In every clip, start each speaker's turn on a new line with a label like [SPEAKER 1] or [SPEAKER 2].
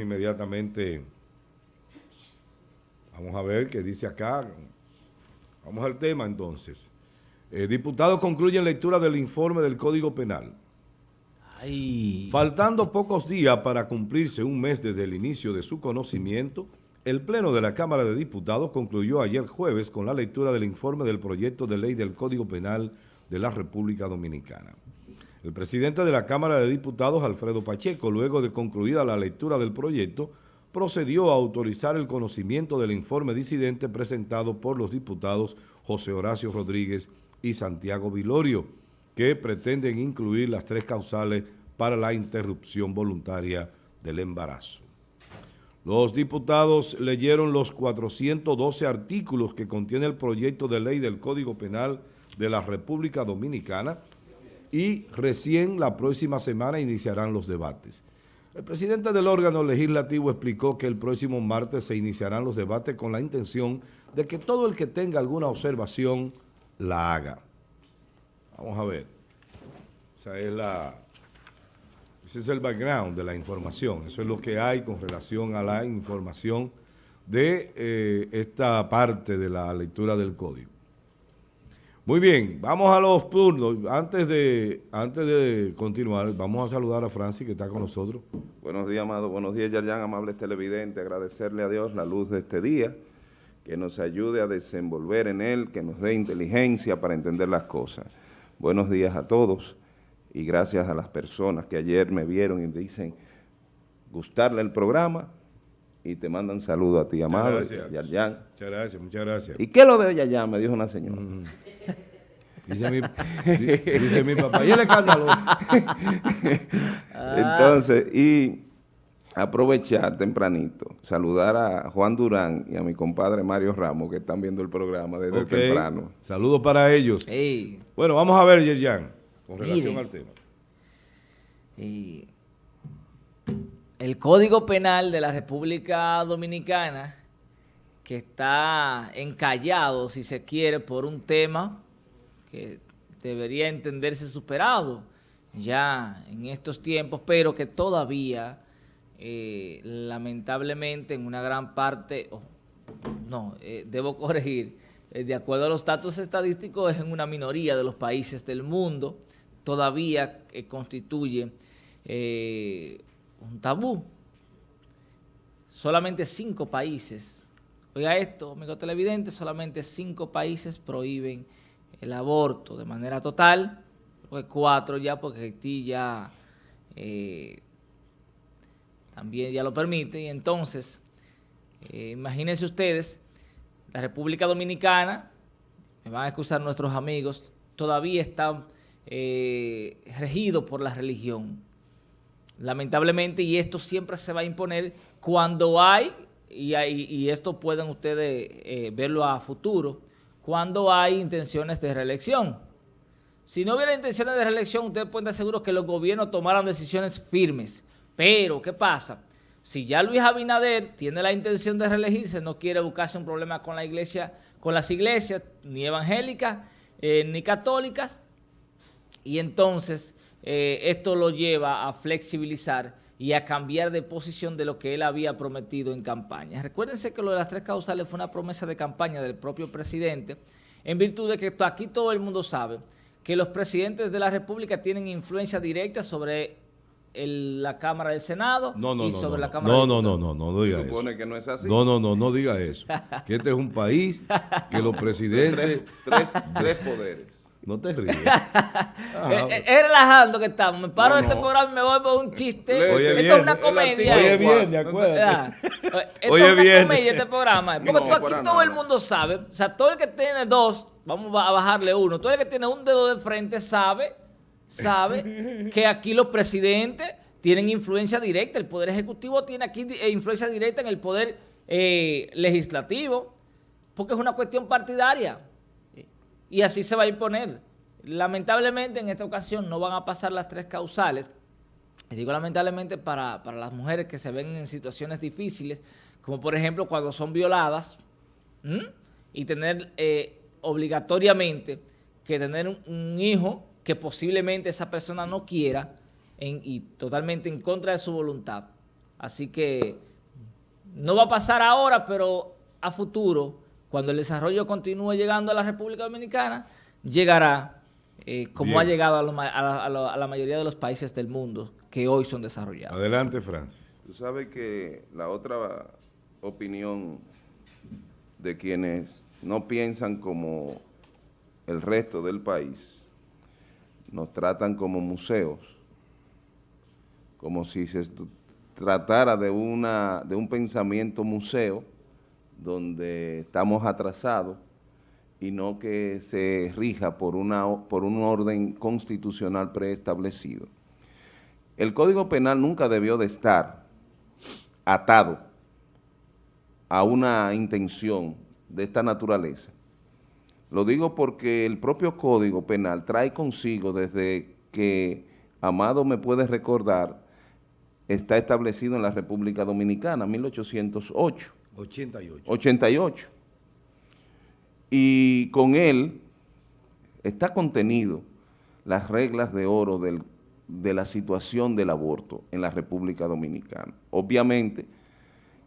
[SPEAKER 1] vamos inmediatamente, vamos a ver qué dice acá. Vamos al tema entonces. Eh, diputados concluyen lectura del informe del Código Penal. Faltando pocos días para cumplirse un mes desde el inicio de su conocimiento, el Pleno de la Cámara de Diputados concluyó ayer jueves con la lectura del informe del proyecto de ley del Código Penal de la República Dominicana. El presidente de la Cámara de Diputados, Alfredo Pacheco, luego de concluida la lectura del proyecto, procedió a autorizar el conocimiento del informe disidente presentado por los diputados José Horacio Rodríguez y Santiago Vilorio, que pretenden incluir las tres causales para la interrupción voluntaria del embarazo. Los diputados leyeron los 412 artículos que contiene el proyecto de ley del Código Penal de la República Dominicana y recién la próxima semana iniciarán los debates. El presidente del órgano legislativo explicó que el próximo martes se iniciarán los debates con la intención de que todo el que tenga alguna observación la haga. Vamos a ver. Esa es la, ese es el background de la información. Eso es lo que hay con relación a la información de eh, esta parte de la lectura del código. Muy bien, vamos a los turnos. Antes de, antes de continuar, vamos a saludar a Francis que está con nosotros.
[SPEAKER 2] Buenos días, amado. Buenos días, Yarjan, amables televidentes. Agradecerle a Dios la luz de este día, que nos ayude a desenvolver en él, que nos dé inteligencia para entender las cosas. Buenos días a todos y gracias a las personas que ayer me vieron y dicen gustarle el programa y te mandan saludos a ti, amado,
[SPEAKER 1] gracias. Muchas gracias, muchas gracias.
[SPEAKER 2] ¿Y qué es lo de Yayan? Me dijo una señora.
[SPEAKER 1] Mm. Dice, mi, dice mi papá, y el escándalo.
[SPEAKER 2] Entonces, y aprovechar tempranito, saludar a Juan Durán y a mi compadre Mario Ramos que están viendo el programa desde temprano.
[SPEAKER 1] Saludos para ellos. Bueno, vamos a ver, Yerjan con relación al tema.
[SPEAKER 3] El Código Penal de la República Dominicana, que está encallado, si se quiere, por un tema que debería entenderse superado ya en estos tiempos, pero que todavía, eh, lamentablemente, en una gran parte, no, eh, debo corregir, eh, de acuerdo a los datos estadísticos, es en una minoría de los países del mundo, todavía constituye un tabú. Solamente cinco países, oiga esto, amigo televidente, solamente cinco países prohíben el aborto de manera total, cuatro ya, porque Haití ya eh, también ya lo permite, y entonces, imagínense ustedes, la República Dominicana, me van a excusar nuestros amigos, todavía está eh, regido por la religión. Lamentablemente, y esto siempre se va a imponer cuando hay, y, esto pueden ustedes eh, verlo a futuro, cuando hay intenciones de reelección. Si no hubiera intenciones de reelección, ustedes pueden estar seguros que los gobiernos tomaran decisiones firmes. Pero, ¿qué pasa? Si ya Luis Abinader tiene la intención de reelegirse, no quiere buscarse un problema con la iglesia, con las iglesias, ni evangélicas, eh, ni católicas, y entonces eh, esto lo lleva a flexibilizar y a cambiar de posición de lo que él había prometido en campaña. Recuérdense que lo de las tres causales fue una promesa de campaña del propio presidente, en virtud de que aquí todo el mundo sabe que los presidentes de la República tienen influencia directa sobre la Cámara del Senado
[SPEAKER 1] y
[SPEAKER 3] sobre
[SPEAKER 1] la
[SPEAKER 3] Cámara
[SPEAKER 1] no, no, no, no, no, no diga
[SPEAKER 2] supone que no es así.
[SPEAKER 1] No, no, no, no diga eso. que este es un país que los presidentes...
[SPEAKER 2] tres, tres poderes.
[SPEAKER 1] No te ríes.
[SPEAKER 3] Eh, eh, es, relajando que estamos. Me paro de este programa y me voy por un chiste.
[SPEAKER 1] Oye,
[SPEAKER 3] Esto es una comedia.
[SPEAKER 1] Oye, bien, de acuerdo.
[SPEAKER 3] Esto es una comedia este programa. Porque aquí todo el mundo sabe. O sea, todo el que tiene dos, vamos a bajarle uno. Todo el que tiene un dedo de frente sabe, sabe que aquí los presidentes tienen influencia directa. El Poder Ejecutivo tiene aquí eh, influencia directa en el Poder Legislativo. Porque es una cuestión partidaria y así se va a imponer. Lamentablemente en esta ocasión no van a pasar las tres causales. Digo lamentablemente para, las mujeres que se ven en situaciones difíciles, como por ejemplo cuando son violadas, y tener eh, obligatoriamente que tener un, hijo que posiblemente esa persona no quiera y totalmente en contra de su voluntad. Así que no va a pasar ahora, pero a futuro, cuando el desarrollo continúe llegando a la República Dominicana, llegará eh, como ha llegado a, la mayoría de los países del mundo que hoy son desarrollados.
[SPEAKER 1] Adelante, Francis.
[SPEAKER 2] Tú sabes que la otra opinión de quienes no piensan como el resto del país, nos tratan como museos, como si se tratara de, una, de un pensamiento museo donde estamos atrasados y no que se rija por, una, por un orden constitucional preestablecido. El Código Penal nunca debió de estar atado a una intención de esta naturaleza. Lo digo porque el propio Código Penal trae consigo desde que, Amado me puede recordar, está establecido en la República Dominicana, 1808.
[SPEAKER 1] 88.
[SPEAKER 2] 88. Y con él está contenido las reglas de oro del, de la situación del aborto en la República Dominicana. Obviamente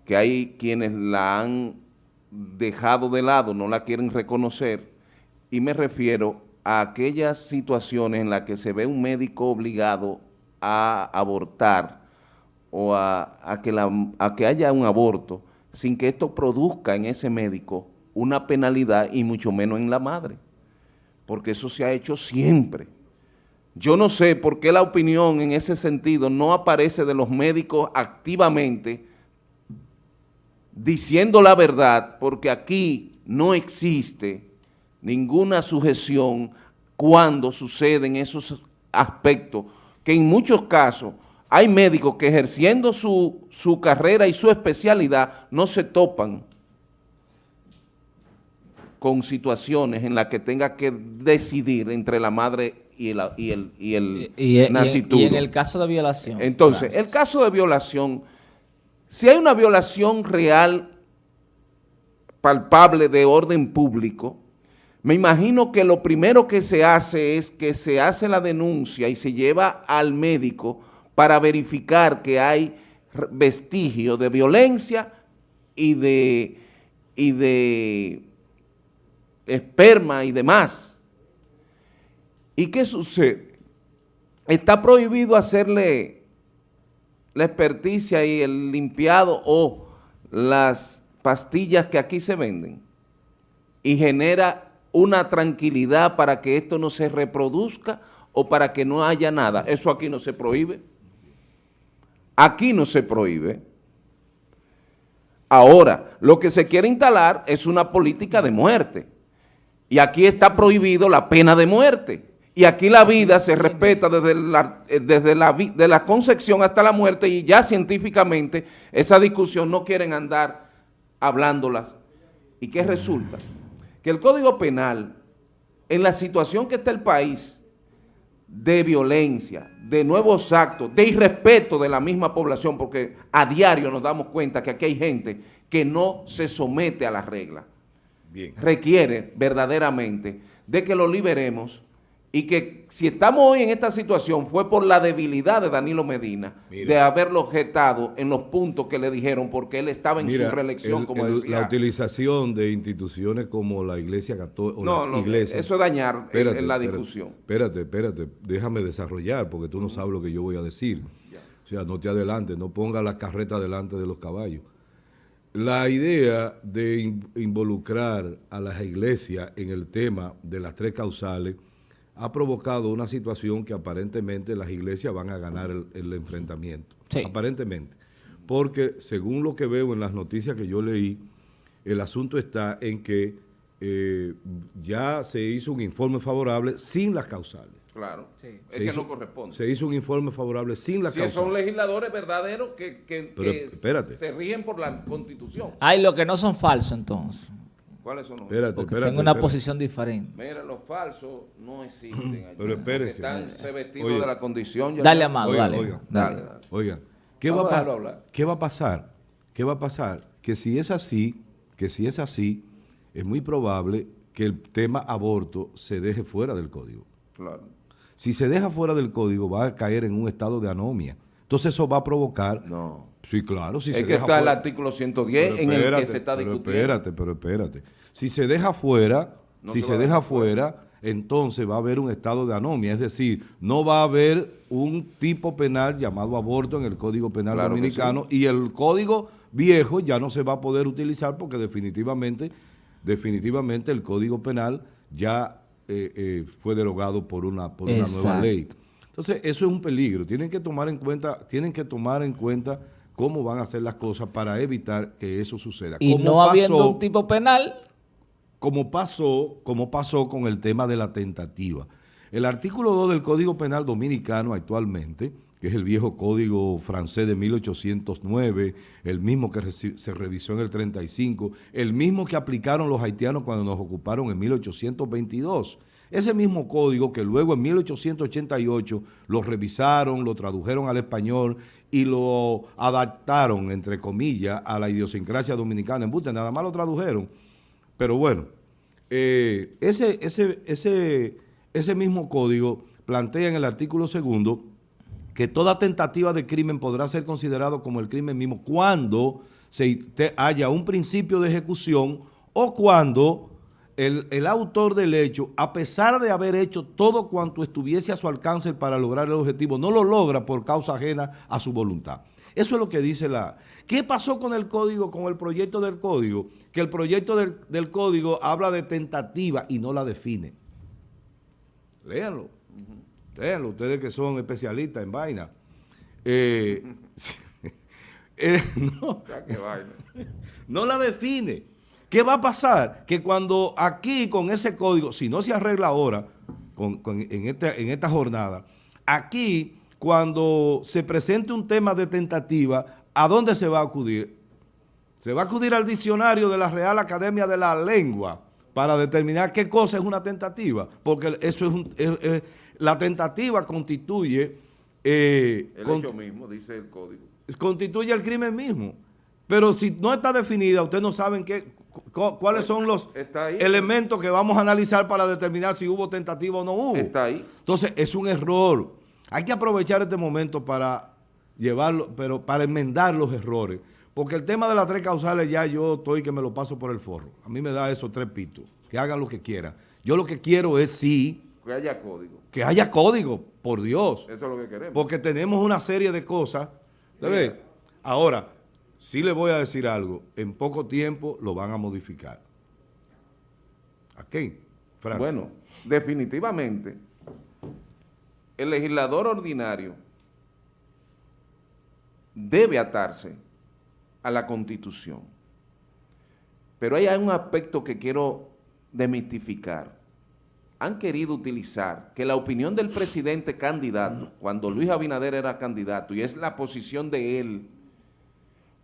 [SPEAKER 2] que hay quienes la han dejado de lado, no la quieren reconocer, y me refiero a aquellas situaciones en las que se ve un médico obligado a abortar o a, que, la, a que haya un aborto sin que esto produzca en ese médico una penalidad y mucho menos en la madre, porque eso se ha hecho siempre. Yo no sé por qué la opinión en ese sentido no aparece de los médicos activamente diciendo la verdad, porque aquí no existe ninguna sujeción cuando suceden esos aspectos que en muchos casos hay médicos que ejerciendo su, su carrera y su especialidad no se topan con situaciones en las que tenga que decidir entre la madre y el, y el, y el
[SPEAKER 3] y, en el caso de violación.
[SPEAKER 2] Entonces, el caso de violación, si hay una violación real, palpable de orden público, me imagino que lo primero que se hace es que se hace la denuncia y se lleva al médico para verificar que hay vestigio de violencia y de, y de esperma y demás. ¿Y qué sucede? Está prohibido hacerle la experticia y el limpiado o las pastillas que aquí se venden y genera una tranquilidad para que esto no se reproduzca o para que no haya nada. Eso aquí no se prohíbe. Aquí no se prohíbe. Ahora, lo que se quiere instalar es una política de muerte. Y aquí está prohibido la pena de muerte. Y aquí la vida se respeta desde la, eh, desde la, de la concepción hasta la muerte y ya científicamente esa discusión no quieren andar hablándolas. ¿Y qué resulta? Que el Código Penal, en la situación que está el país, de violencia, de nuevos actos, de irrespeto de la misma población, porque a diario nos damos cuenta que aquí hay gente que no se somete a las reglas requiere verdaderamente de que lo liberemos y que si estamos hoy en esta situación fue por la debilidad de Danilo Medina de haberlo objetado en los puntos que le dijeron porque él estaba en su reelección, como decía.
[SPEAKER 1] La utilización de instituciones como la Iglesia Católica o no, las iglesias.
[SPEAKER 2] Eso es dañar en, la discusión.
[SPEAKER 1] Espérate, espérate, déjame desarrollar porque tú no sabes lo que yo voy a decir. O sea, no te adelantes, no ponga la carreta delante de los caballos. La idea de involucrar a las iglesias en el tema de las tres causales ha provocado una situación que aparentemente las iglesias van a ganar el, enfrentamiento. Aparentemente. Porque según lo que veo en las noticias que yo leí, el asunto está en que eh, ya se hizo un informe favorable sin las causales.
[SPEAKER 2] Claro, es que no corresponde.
[SPEAKER 1] Se hizo un informe favorable sin la
[SPEAKER 2] si son legisladores verdaderos que, se rigen por la Constitución.
[SPEAKER 3] Hay los que no son falsos entonces.
[SPEAKER 2] ¿Cuáles son
[SPEAKER 3] los espérate, Porque tengo una posición diferente.
[SPEAKER 2] Mira, los falsos no existen allí.
[SPEAKER 1] Pero espérense.
[SPEAKER 2] Están revestidos de la condición.
[SPEAKER 3] dale, Amado, dale.
[SPEAKER 1] Oigan, dale. oigan. ¿qué, va a ¿qué va a pasar? ¿Qué va a pasar? Que si es así, que si es así, es muy probable que el tema aborto se deje fuera del código.
[SPEAKER 2] Claro.
[SPEAKER 1] Si se deja fuera del código, va a caer en un estado de anomia. Entonces eso va a provocar Sí, claro. Si
[SPEAKER 2] es
[SPEAKER 1] se
[SPEAKER 2] que
[SPEAKER 1] deja
[SPEAKER 2] está el artículo 110
[SPEAKER 1] Pero
[SPEAKER 2] en el que se está
[SPEAKER 1] pero
[SPEAKER 2] discutiendo.
[SPEAKER 1] Espérate, pero espérate. Si se deja fuera,
[SPEAKER 2] No
[SPEAKER 1] si
[SPEAKER 2] se
[SPEAKER 1] deja
[SPEAKER 2] fuera.
[SPEAKER 1] fuera, entonces va a haber un estado de anomia. Es decir, no va a haber un tipo penal llamado aborto en el Código Penal
[SPEAKER 2] Claro
[SPEAKER 1] Dominicano y el Código viejo ya no se va a poder utilizar porque definitivamente, definitivamente el Código Penal ya eh, eh, fue derogado por una, por una nueva ley. Entonces, eso es un peligro. Tienen que tomar en cuenta, tienen que tomar en cuenta cómo van a hacer las cosas para evitar que eso suceda.
[SPEAKER 3] Y
[SPEAKER 1] Como
[SPEAKER 3] no habiendo un tipo penal,
[SPEAKER 1] como pasó, como pasó con el tema de la tentativa. El artículo 2 del Código Penal Dominicano actualmente, que es el viejo código francés de 1809, el mismo que se revisó en el 35, el mismo que aplicaron los haitianos cuando nos ocuparon en 1822. Ese mismo código que luego en 1888 lo revisaron, lo tradujeron al español y lo adaptaron, entre comillas, a la idiosincrasia dominicana. En Buste, nada más lo tradujeron. Pero bueno, eh, ese, ese, ese, ese mismo código plantea en el artículo segundo que toda tentativa de crimen podrá ser considerado como el crimen mismo cuando se haya un principio de ejecución o cuando el, el autor del hecho, a pesar de haber hecho todo cuanto estuviese a su alcance para lograr el objetivo, no lo logra por causa ajena a su voluntad. Eso es lo que dice la... ¿Qué pasó con el código, con el proyecto del código? Que el proyecto del, del código habla de tentativa y no la define. Léanlo. Léanlo, ustedes que son especialistas en vaina. Eh, eh, no, la define. ¿Qué va a pasar? Que cuando aquí con ese código, si no se arregla ahora, con- con- en, esta, en esta jornada, aquí cuando se presente un tema de tentativa, ¿a dónde se va a acudir? Se va a acudir al diccionario de la Real Academia de la Lengua para determinar qué cosa es una tentativa, porque eso es, un- es- es- la tentativa constituye eh,
[SPEAKER 2] El
[SPEAKER 1] cont-
[SPEAKER 2] hecho mismo, dice el código.
[SPEAKER 1] constituye el crimen mismo. Pero si no está definida, ustedes no saben qué, cuáles son los
[SPEAKER 2] ahí.
[SPEAKER 1] elementos que vamos a analizar para determinar si hubo tentativa o no hubo.
[SPEAKER 2] Está ahí.
[SPEAKER 1] Entonces, es un error. Hay que aprovechar este momento para llevarlo, pero para enmendar los errores. Porque el tema de las tres causales ya yo estoy que me lo paso por el forro. A mí me da esos tres pitos. Que hagan lo que quieran. Yo lo que quiero es sí
[SPEAKER 2] Que haya código.
[SPEAKER 1] que haya código, por Dios.
[SPEAKER 2] Eso es lo que queremos.
[SPEAKER 1] Porque tenemos una serie de cosas. ¿te
[SPEAKER 2] Mira.
[SPEAKER 1] ves? Ahora, sí le voy a decir algo. En poco tiempo lo van a modificar. ¿A? Francia.
[SPEAKER 2] Bueno, definitivamente, el legislador ordinario debe atarse a la Constitución. Pero hay un aspecto que quiero demistificar. Han querido utilizar que la opinión del presidente candidato, cuando Luis Abinader era candidato, y es la posición de él,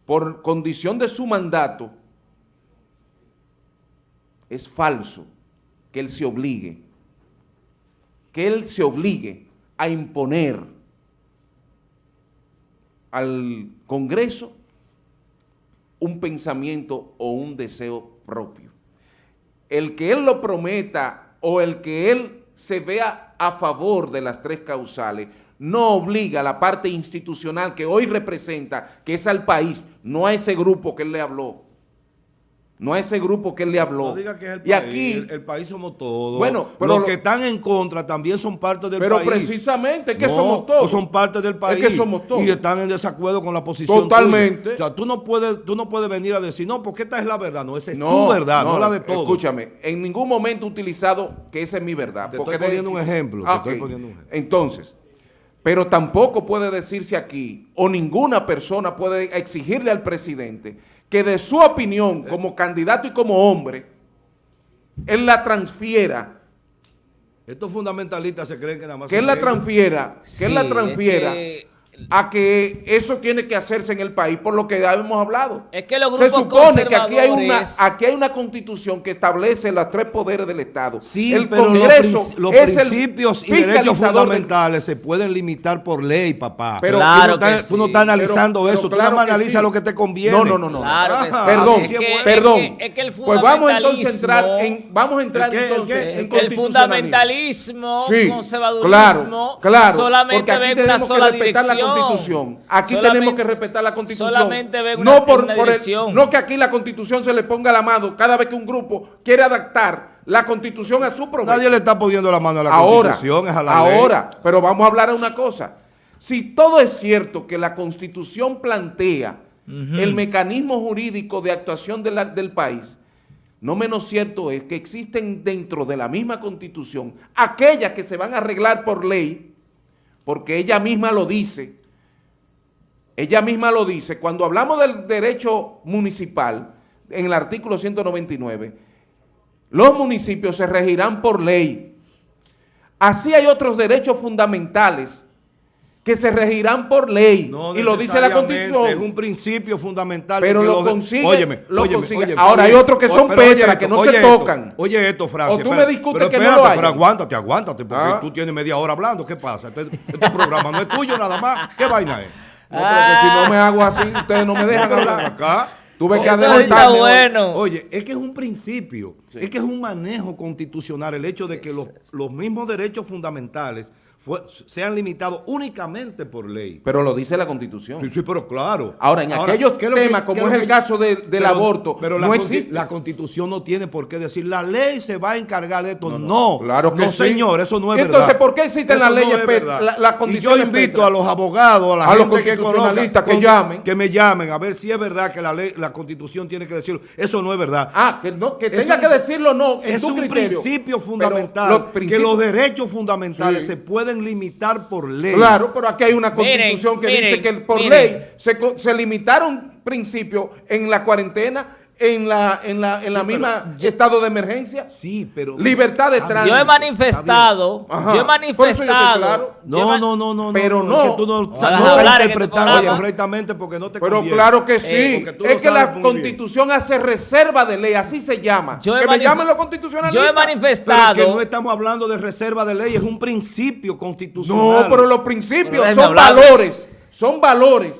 [SPEAKER 2] por condición de su mandato, es falso que él se obligue, que él se obligue a imponer al Congreso un pensamiento o un deseo propio. El que él lo prometa o el que él se vea a favor de las tres causales no obliga a la parte institucional que hoy representa, que es al país, no a ese grupo que él le habló, no a ese grupo que él le habló.
[SPEAKER 1] No diga que es el
[SPEAKER 2] y
[SPEAKER 1] país.
[SPEAKER 2] aquí,
[SPEAKER 1] el, el país somos todos.
[SPEAKER 2] Bueno, pero
[SPEAKER 1] los
[SPEAKER 2] lo-
[SPEAKER 1] que están en contra también son parte del
[SPEAKER 2] pero
[SPEAKER 1] país.
[SPEAKER 2] precisamente es que
[SPEAKER 1] No,
[SPEAKER 2] somos todos.
[SPEAKER 1] o son parte del país.
[SPEAKER 2] que somos todos.
[SPEAKER 1] Y están en desacuerdo con la posición
[SPEAKER 2] Totalmente.
[SPEAKER 1] tuya. O sea, tú no puedes, tú no puedes venir a decir, no, porque esta es la verdad. No, esa es
[SPEAKER 2] No,
[SPEAKER 1] tu verdad, no, la de todos.
[SPEAKER 2] Escúchame, en ningún momento he utilizado que esa es mi verdad.
[SPEAKER 1] Te
[SPEAKER 2] porque
[SPEAKER 1] estoy poniendo un ejemplo, te
[SPEAKER 2] Ah,
[SPEAKER 1] estoy poniendo un ejemplo.
[SPEAKER 2] Entonces, pero tampoco puede decirse aquí, o ninguna persona puede exigirle al presidente que de su opinión como candidato y como hombre, él la transfiera,
[SPEAKER 1] Estos fundamentalistas se creen que nada más
[SPEAKER 2] que él la transfiera, que él la
[SPEAKER 3] es
[SPEAKER 2] transfiera
[SPEAKER 3] que-
[SPEAKER 2] a que eso tiene que hacerse en el país por lo que ya hemos hablado.
[SPEAKER 3] Es que los
[SPEAKER 2] Se supone que aquí hay, una, aquí hay una constitución que establece los tres poderes del Estado.
[SPEAKER 1] Sí,
[SPEAKER 2] el
[SPEAKER 1] pero los,
[SPEAKER 2] Congreso
[SPEAKER 1] los
[SPEAKER 2] es el
[SPEAKER 1] principios y derechos
[SPEAKER 2] del-
[SPEAKER 1] fundamentales se pueden limitar por ley, papá.
[SPEAKER 2] Pero-
[SPEAKER 1] tú,
[SPEAKER 3] Claro
[SPEAKER 1] no estás,
[SPEAKER 3] que
[SPEAKER 1] tú no estás analizando
[SPEAKER 2] Pero-
[SPEAKER 1] eso,
[SPEAKER 2] pero
[SPEAKER 1] tú nada más analizas
[SPEAKER 2] sí.
[SPEAKER 1] lo que te conviene.
[SPEAKER 2] No, no, no, no.
[SPEAKER 3] Claro sí.
[SPEAKER 2] Perdón,
[SPEAKER 3] Es que-
[SPEAKER 2] perdón.
[SPEAKER 3] Es que, es que el
[SPEAKER 2] pues vamos entonces a entrar en, vamos a entrar
[SPEAKER 1] ¿El qué? ¿El
[SPEAKER 2] entonces en
[SPEAKER 3] el fundamentalismo,
[SPEAKER 2] Sí,
[SPEAKER 3] conservadurismo,
[SPEAKER 2] claro, claro, porque
[SPEAKER 3] solamente ve una sola dirección.
[SPEAKER 2] Constitución. Aquí
[SPEAKER 3] Solamente-
[SPEAKER 2] tenemos que respetar la constitución.
[SPEAKER 3] solamente ven una-
[SPEAKER 2] no por,
[SPEAKER 3] una
[SPEAKER 2] por el- no que aquí la constitución se le ponga la mano cada vez que un grupo quiere adaptar la constitución a su provecho.
[SPEAKER 1] Nadie le está poniendo la mano a la
[SPEAKER 2] ahora,
[SPEAKER 1] Constitución, es a la ley.
[SPEAKER 2] ahora, pero vamos a hablar de una cosa. Si todo es cierto que la constitución plantea el mecanismo jurídico de actuación de la- del país, no menos cierto es que existen dentro de la misma constitución aquellas que se van a arreglar por ley, porque ella misma lo dice, ella misma lo dice, cuando hablamos del derecho municipal, en el artículo 199, los municipios se regirán por ley. Así hay otros derechos fundamentales que se regirán por ley.
[SPEAKER 1] No
[SPEAKER 2] y lo dice la Constitución.
[SPEAKER 1] Es un principio fundamental.
[SPEAKER 2] Pero lo
[SPEAKER 1] los-
[SPEAKER 2] consigue-
[SPEAKER 1] Óyeme,
[SPEAKER 2] lo
[SPEAKER 1] óyeme,
[SPEAKER 2] consigue.
[SPEAKER 1] óyeme,
[SPEAKER 2] Ahora hay otros que son
[SPEAKER 1] esto,
[SPEAKER 2] que no se
[SPEAKER 1] esto,
[SPEAKER 2] tocan.
[SPEAKER 1] Oye esto, Francia.
[SPEAKER 2] O tú me discutes
[SPEAKER 1] pero
[SPEAKER 2] que no
[SPEAKER 1] espérate,
[SPEAKER 2] lo hay.
[SPEAKER 1] Pero aguántate, aguántate, porque
[SPEAKER 2] Ah.
[SPEAKER 1] tú tienes media hora hablando. ¿Qué pasa? Este, este programa no es tuyo nada más. ¿Qué vaina es?
[SPEAKER 2] No, pero que si no me hago así, ustedes no me dejan hablar.
[SPEAKER 1] acá.
[SPEAKER 2] Tuve que adelantarme.
[SPEAKER 3] bueno.
[SPEAKER 1] Oye, es que es un principio, es que es un manejo constitucional el hecho de que los, los mismos derechos fundamentales fue- sean limitados únicamente por ley.
[SPEAKER 2] Pero lo dice la Constitución.
[SPEAKER 1] Sí, sí, pero claro.
[SPEAKER 2] Ahora, en aquellos
[SPEAKER 1] ¿qué es lo que-
[SPEAKER 2] temas, como es el
[SPEAKER 1] que-
[SPEAKER 2] caso de- del aborto,
[SPEAKER 1] pero la,
[SPEAKER 2] no
[SPEAKER 1] consti-
[SPEAKER 2] existe.
[SPEAKER 1] la constitución no tiene por qué decir, la ley se va a encargar de esto. No,
[SPEAKER 2] Claro que
[SPEAKER 1] no,
[SPEAKER 2] sí.
[SPEAKER 1] señor, eso no es
[SPEAKER 2] ¿Y
[SPEAKER 1] verdad.
[SPEAKER 2] entonces por qué existen
[SPEAKER 1] Eso
[SPEAKER 2] las
[SPEAKER 1] no
[SPEAKER 2] leyes
[SPEAKER 1] verdad.
[SPEAKER 2] la- las
[SPEAKER 1] Y yo invito a los abogados, a la
[SPEAKER 2] A los
[SPEAKER 1] gente que conozca,
[SPEAKER 2] que llamen.
[SPEAKER 1] que me llamen a ver si es verdad que la ley, la constitución tiene que decirlo. Eso no es verdad.
[SPEAKER 2] Ah, que, no, que tenga que decirlo no. En
[SPEAKER 1] es
[SPEAKER 2] tu
[SPEAKER 1] un
[SPEAKER 2] criterio.
[SPEAKER 1] principio fundamental que los derechos fundamentales se pueden limitar por ley.
[SPEAKER 2] Claro, pero aquí hay una
[SPEAKER 3] Miren,
[SPEAKER 2] constitución que
[SPEAKER 3] miren,
[SPEAKER 2] dice que por
[SPEAKER 3] miren.
[SPEAKER 2] ley se, co- se limitaron principios en la cuarentena, en la, en la, en la misma estado de emergencia.
[SPEAKER 1] Sí, pero
[SPEAKER 2] Libertad de tránsito.
[SPEAKER 3] Yo he manifestado,
[SPEAKER 2] Ajá.
[SPEAKER 3] yo he manifestado. yo
[SPEAKER 1] No, no, no, no,
[SPEAKER 2] Pero
[SPEAKER 1] no,
[SPEAKER 2] no.
[SPEAKER 1] que tú no, no estás interpretando correctamente porque no te
[SPEAKER 2] Pero
[SPEAKER 1] conviene.
[SPEAKER 2] claro que sí.
[SPEAKER 1] Eh, lo
[SPEAKER 2] es que la
[SPEAKER 1] bien.
[SPEAKER 2] constitución hace reserva de ley, así se llama.
[SPEAKER 3] Yo
[SPEAKER 2] que me llamen los constitucionalistas.
[SPEAKER 3] Yo he
[SPEAKER 1] Pero
[SPEAKER 3] manifestado.
[SPEAKER 1] que no estamos hablando de reserva de ley, es un principio
[SPEAKER 2] No,
[SPEAKER 1] constitucional.
[SPEAKER 2] pero los principios
[SPEAKER 3] Pero
[SPEAKER 2] son
[SPEAKER 3] hablar.
[SPEAKER 2] valores, son valores,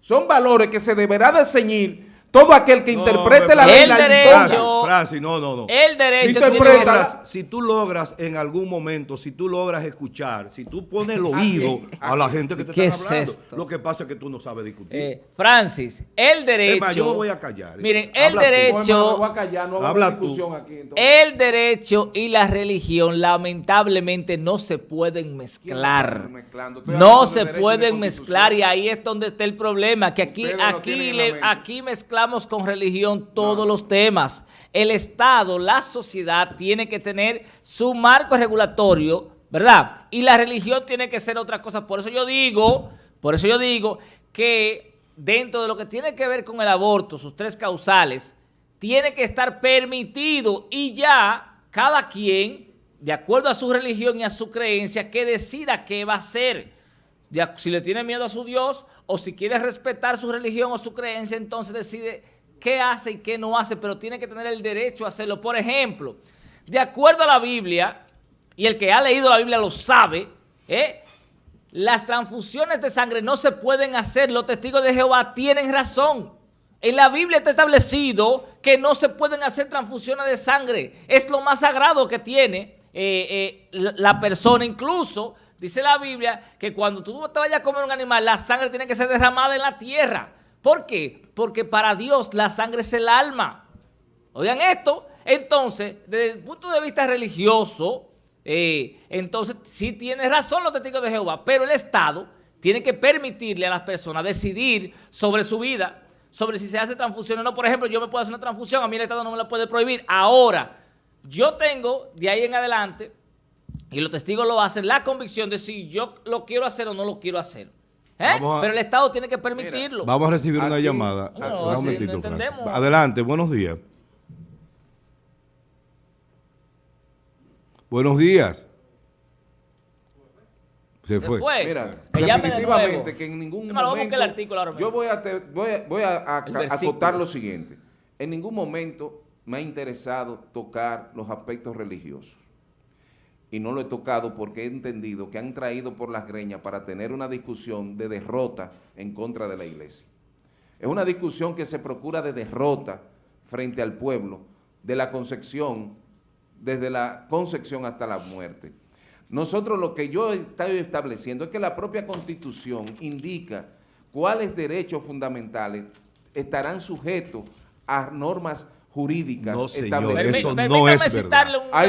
[SPEAKER 2] son valores que se deberá de ceñir todo aquel que interprete la ley.
[SPEAKER 3] El
[SPEAKER 2] la
[SPEAKER 3] derecho-
[SPEAKER 1] Francis, no, no, no.
[SPEAKER 3] El derecho
[SPEAKER 2] Si
[SPEAKER 1] logras- si tú logras en algún momento, si tú logras escuchar, si tú pones el oído a la gente que te
[SPEAKER 3] ¿Qué
[SPEAKER 1] está
[SPEAKER 3] es
[SPEAKER 1] hablando,
[SPEAKER 3] esto?
[SPEAKER 1] lo que pasa es que tú no sabes discutir.
[SPEAKER 3] Eh, Francis, el derecho.
[SPEAKER 1] Más, yo me voy a callar.
[SPEAKER 3] Miren,
[SPEAKER 1] Habla
[SPEAKER 3] el derecho.
[SPEAKER 2] Bueno, me voy a callar, no hago
[SPEAKER 1] Habla tú.
[SPEAKER 2] discusión aquí. entonces.
[SPEAKER 3] El derecho y la religión lamentablemente no se pueden mezclar. No se pueden mezclar y ahí es donde está el problema, que aquí, aquí, le- aquí mezclamos con religión todos los temas. El Estado, la sociedad tiene que tener su marco regulatorio, ¿verdad? Y la religión tiene que ser otra cosa. Por eso yo digo, por eso yo digo que dentro de lo que tiene que ver con el aborto, sus tres causales, tiene que estar permitido y ya cada quien, de acuerdo a su religión y a su creencia, que decida qué va a hacer. Si le tiene miedo a su Dios o si quiere respetar su religión o su creencia, entonces decide qué hace y qué no hace, pero tiene que tener el derecho a hacerlo. Por ejemplo, de acuerdo a la Biblia, y el que ha leído la Biblia lo sabe, ¿eh? las transfusiones de sangre no se pueden hacer. Los testigos de Jehová tienen razón. En la Biblia está establecido que no se pueden hacer transfusiones de sangre. Es lo más sagrado que tiene eh, eh, la persona. Incluso dice la Biblia que cuando tú te vayas a comer un animal, la sangre tiene que ser derramada en la tierra. ¿Por qué? Porque para Dios la sangre es el alma. Oigan esto. Entonces, desde el punto de vista religioso, eh, entonces sí tiene razón los testigos de Jehová, pero el Estado tiene que permitirle a las personas decidir sobre su vida, sobre si se hace transfusión o no. Por ejemplo, yo me puedo hacer una transfusión, a mí el Estado no me la puede prohibir. Ahora, yo tengo de ahí en adelante, y los testigos lo hacen, la convicción de si yo lo quiero hacer o no lo quiero hacer. ¿Eh?
[SPEAKER 1] A-
[SPEAKER 3] Pero el Estado tiene que permitirlo.
[SPEAKER 1] Vamos a recibir una
[SPEAKER 2] Aquí-
[SPEAKER 1] llamada.
[SPEAKER 3] No,
[SPEAKER 1] Un
[SPEAKER 3] así
[SPEAKER 1] momentito,
[SPEAKER 3] no
[SPEAKER 1] Francis.
[SPEAKER 3] entendemos.
[SPEAKER 1] Adelante, buenos días. Buenos días. Se
[SPEAKER 3] Se
[SPEAKER 1] fue.
[SPEAKER 3] fue.
[SPEAKER 2] Mira,
[SPEAKER 3] Que llame de
[SPEAKER 2] definitivamente que en ningún momento...
[SPEAKER 3] buscar el artículo ahora mismo.
[SPEAKER 2] yo voy a, te- voy a, voy a- a- acotar lo siguiente. En ningún momento me ha interesado tocar los aspectos religiosos. Y no lo he tocado porque he entendido que han traído por las greñas para tener una discusión de derrota en contra de la iglesia. Es una discusión que se procura de derrota frente al pueblo, de la concepción, desde la concepción hasta la muerte. Nosotros lo que yo estoy estableciendo es que la propia Constitución indica cuáles derechos fundamentales estarán sujetos a normas jurídicas
[SPEAKER 1] No, señor, eso no es verdad.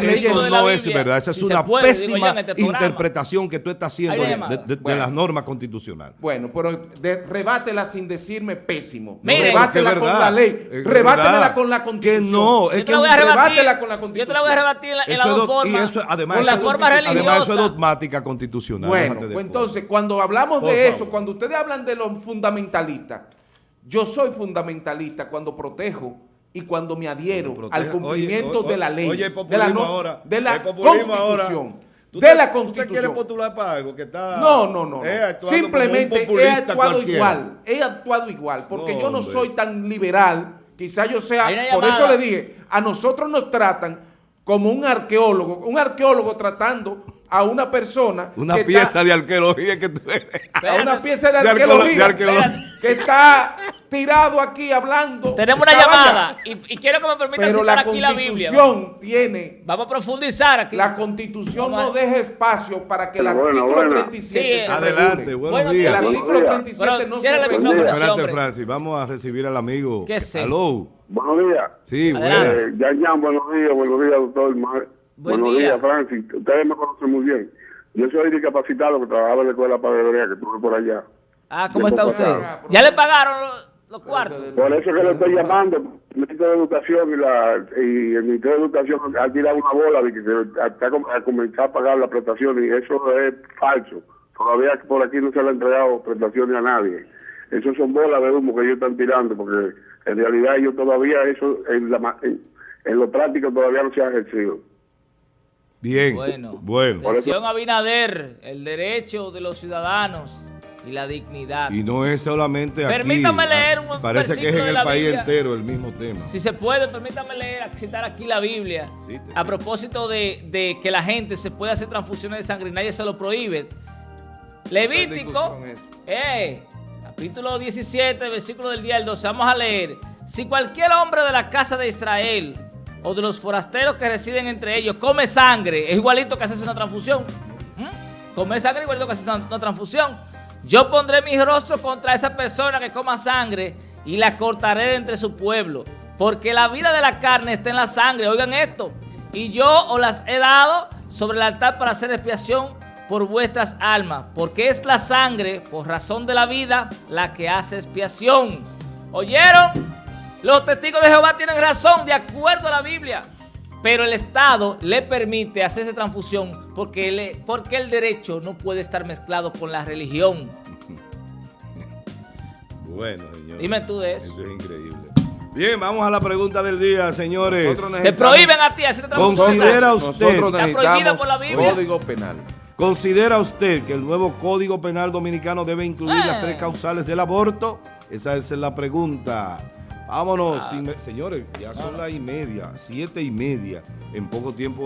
[SPEAKER 1] Eso no es verdad, esa es
[SPEAKER 3] si
[SPEAKER 1] una
[SPEAKER 3] puede,
[SPEAKER 1] pésima
[SPEAKER 3] este
[SPEAKER 1] interpretación que tú estás haciendo de,
[SPEAKER 3] llamada.
[SPEAKER 1] de- de
[SPEAKER 2] Bueno.
[SPEAKER 1] las normas constitucionales.
[SPEAKER 2] Bueno, pero de- rebátela sin decirme pésimo.
[SPEAKER 3] Miren,
[SPEAKER 2] rebátela con
[SPEAKER 1] verdad,
[SPEAKER 2] la ley.
[SPEAKER 1] verdad.
[SPEAKER 2] con la
[SPEAKER 1] Que
[SPEAKER 2] constitución.
[SPEAKER 1] no, es
[SPEAKER 3] Yo te
[SPEAKER 1] que
[SPEAKER 3] la voy a rebatir,
[SPEAKER 2] rebátela con la
[SPEAKER 3] yo te la voy a
[SPEAKER 2] Constitución.
[SPEAKER 3] rebatir en, la- en
[SPEAKER 1] Eso
[SPEAKER 3] las dos
[SPEAKER 1] y eso, además,
[SPEAKER 3] con la forma religiosa.
[SPEAKER 1] Además, eso es dogmática constitucional.
[SPEAKER 2] Bueno, pues entonces, cuando hablamos de eso, cuando ustedes hablan de los fundamentalistas, yo soy fundamentalista cuando protejo y cuando me adhiero al cumplimiento
[SPEAKER 1] oye,
[SPEAKER 2] de la ley,
[SPEAKER 1] oye,
[SPEAKER 2] de la,
[SPEAKER 1] populismo
[SPEAKER 2] no-
[SPEAKER 1] ahora,
[SPEAKER 2] de la constitución.
[SPEAKER 1] ahora. ¿Tú
[SPEAKER 2] de
[SPEAKER 1] te-
[SPEAKER 2] la
[SPEAKER 1] ¿Usted quiere
[SPEAKER 2] constitución.
[SPEAKER 1] postular para algo que está...
[SPEAKER 2] No, no, no. Simplemente he actuado
[SPEAKER 1] cualquiera?
[SPEAKER 2] igual. He actuado igual. Porque
[SPEAKER 1] No,
[SPEAKER 2] yo no
[SPEAKER 1] hombre.
[SPEAKER 2] soy tan liberal. Quizá yo sea. Por eso le dije, a nosotros nos tratan como un arqueólogo. Un arqueólogo tratando a una persona.
[SPEAKER 1] Una
[SPEAKER 2] que está-
[SPEAKER 1] pieza de arqueología que tú eres.
[SPEAKER 2] a una pieza de
[SPEAKER 1] De arqueolo-
[SPEAKER 2] arqueología,
[SPEAKER 1] de arqueología.
[SPEAKER 2] que está tirado aquí hablando.
[SPEAKER 3] Tenemos una llamada
[SPEAKER 2] ya.
[SPEAKER 3] y, y quiero que me permitan
[SPEAKER 2] Pero
[SPEAKER 3] citar
[SPEAKER 2] la
[SPEAKER 3] aquí la Biblia.
[SPEAKER 2] constitución tiene,
[SPEAKER 3] Vamos a profundizar aquí.
[SPEAKER 2] la constitución no deja espacio para que el
[SPEAKER 4] Bueno,
[SPEAKER 2] artículo
[SPEAKER 4] bueno.
[SPEAKER 2] 37
[SPEAKER 3] Sí,
[SPEAKER 2] se
[SPEAKER 1] Adelante, buenos
[SPEAKER 2] El
[SPEAKER 1] días.
[SPEAKER 3] días.
[SPEAKER 2] artículo
[SPEAKER 4] días.
[SPEAKER 2] 37
[SPEAKER 3] Bueno,
[SPEAKER 2] no se
[SPEAKER 3] el.
[SPEAKER 1] Espérate. Francis, vamos a recibir al amigo.
[SPEAKER 3] ¿Qué eso?
[SPEAKER 1] Aló.
[SPEAKER 4] Buenos días.
[SPEAKER 1] Sí, buenas.
[SPEAKER 4] Eh, Yan Yan, buenos días, buenos días, doctor.
[SPEAKER 3] Buen
[SPEAKER 4] buenos
[SPEAKER 3] día.
[SPEAKER 4] días, Francis. Ustedes me conocen muy bien. Yo soy discapacitado que trabajaba en la escuela Padre que estuve por allá.
[SPEAKER 3] Ah, ¿cómo está usted? ¿Ya le pagaron los, los cuartos?
[SPEAKER 4] Por eso que le estoy llamando, el Ministerio de Educación y, la, y el Ministerio de Educación ha tirado una bola de que se a comenzar a pagar la prestación y eso es falso. Todavía por aquí no se le han entregado prestaciones a nadie. Eso son bolas de humo que ellos están tirando porque en realidad ellos todavía eso en, la, ma- en, en lo práctico todavía no se ha ejercido.
[SPEAKER 1] Bien.
[SPEAKER 3] Bueno,
[SPEAKER 1] Bueno.
[SPEAKER 3] Atención Abinader, el derecho de los ciudadanos y la dignidad.
[SPEAKER 1] Y no es solamente aquí.
[SPEAKER 3] Permítame leer un
[SPEAKER 1] Parece que es en
[SPEAKER 3] de
[SPEAKER 1] el país
[SPEAKER 3] Biblia.
[SPEAKER 1] entero el mismo tema.
[SPEAKER 3] Si se puede, permítame leer, citar aquí la Biblia.
[SPEAKER 1] Sí, te
[SPEAKER 3] a
[SPEAKER 1] sí.
[SPEAKER 3] propósito de, de que la gente se puede hacer transfusiones de sangre y nadie se lo prohíbe. Levítico, eh, capítulo 17, versículo del día del 12. Vamos a leer. Si cualquier hombre de la casa de Israel o de los forasteros que residen entre ellos come sangre, es igualito que hacerse una transfusión. ¿Mm? Comer sangre es igualito que hacerse una, transfusión. Yo pondré mi rostro contra esa persona que coma sangre y la cortaré de entre su pueblo. Porque la vida de la carne está en la sangre. Oigan esto. Y yo os las he dado sobre el altar para hacer expiación por vuestras almas. Porque es la sangre, por razón de la vida, la que hace expiación. ¿Oyeron? Los testigos de Jehová tienen razón, de acuerdo a la Biblia. Pero el Estado le permite hacerse transfusión porque, le- porque el derecho no puede estar mezclado con la religión.
[SPEAKER 1] Bueno, señor.
[SPEAKER 3] Dime tú de eso.
[SPEAKER 1] Eso es increíble. Bien, vamos a la pregunta del día, señores.
[SPEAKER 2] Nosotros
[SPEAKER 3] Te prohíben a ti hacer transfusión.
[SPEAKER 1] Considera usted-
[SPEAKER 3] Está prohibida
[SPEAKER 2] necesitamos
[SPEAKER 3] por la Biblia.
[SPEAKER 2] código penal.
[SPEAKER 1] ¿Considera usted que el nuevo Código Penal Dominicano debe incluir
[SPEAKER 3] Eh.
[SPEAKER 1] las tres causales del aborto? Esa es la pregunta. Vámonos, sin- señores, ya son las y media, siete y media. En poco tiempo